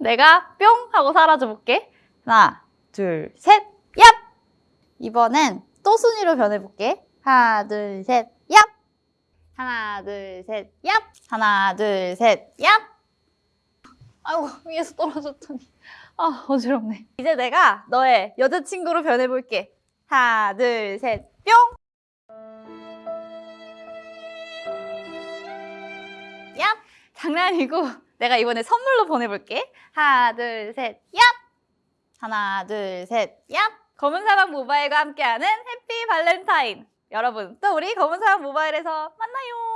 내가 뿅 하고 사라져 볼게. 하나, 둘, 셋, 얍! 이번엔 또 순위로 변해볼게. 하나, 둘, 셋, 얍! 하나, 둘, 셋, 얍! 하나, 둘, 셋, 얍! 아이고, 위에서 떨어졌더니. 아, 어지럽네. 이제 내가 너의 여자친구로 변해볼게. 하나, 둘, 셋, 뿅! 얍! 장난이고, 내가 이번에 선물로 보내볼게. 하나, 둘, 셋, 얍! 하나, 둘, 셋, 얍! 검은 사막 모바일과 함께하는 해피 발렌타인. 여러분, 또 우리 검은 사막 모바일에서 만나요. 뿅!